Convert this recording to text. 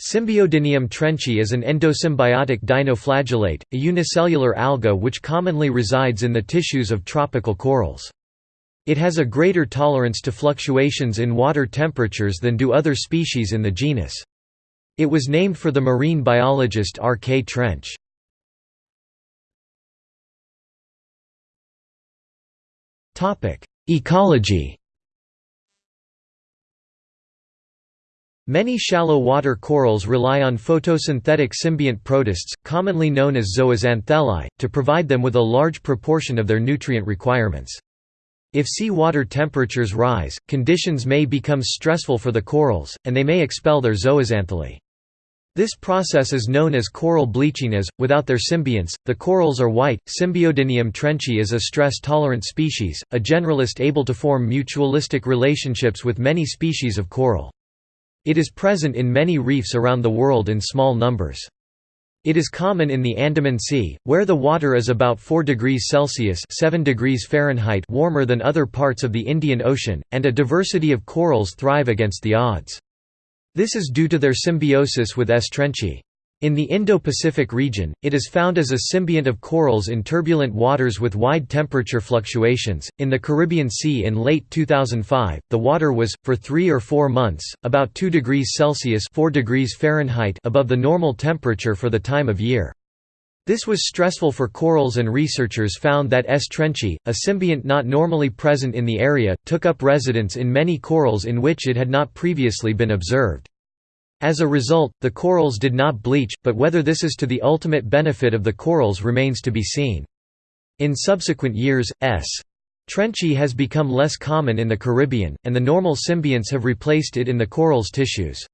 Symbiodinium trenchii is an endosymbiotic dinoflagellate, a unicellular alga which commonly resides in the tissues of tropical corals. It has a greater tolerance to fluctuations in water temperatures than do other species in the genus. It was named for the marine biologist R. K. Trench. Ecology Many shallow water corals rely on photosynthetic symbiont protists, commonly known as zooxanthellae, to provide them with a large proportion of their nutrient requirements. If sea water temperatures rise, conditions may become stressful for the corals, and they may expel their zooxanthellae. This process is known as coral bleaching as, without their symbionts, the corals are white. Symbiodinium trenchii is a stress-tolerant species, a generalist able to form mutualistic relationships with many species of coral. It is present in many reefs around the world in small numbers. It is common in the Andaman Sea, where the water is about 4 degrees Celsius 7 degrees Fahrenheit warmer than other parts of the Indian Ocean, and a diversity of corals thrive against the odds. This is due to their symbiosis with S. In the Indo-Pacific region, it is found as a symbiont of corals in turbulent waters with wide temperature fluctuations. In the Caribbean Sea in late 2005, the water was, for three or four months, about 2 degrees Celsius 4 degrees Fahrenheit above the normal temperature for the time of year. This was stressful for corals and researchers found that S. trenchii, a symbiont not normally present in the area, took up residence in many corals in which it had not previously been observed. As a result, the corals did not bleach, but whether this is to the ultimate benefit of the corals remains to be seen. In subsequent years, S. trenchii has become less common in the Caribbean, and the normal symbionts have replaced it in the coral's tissues.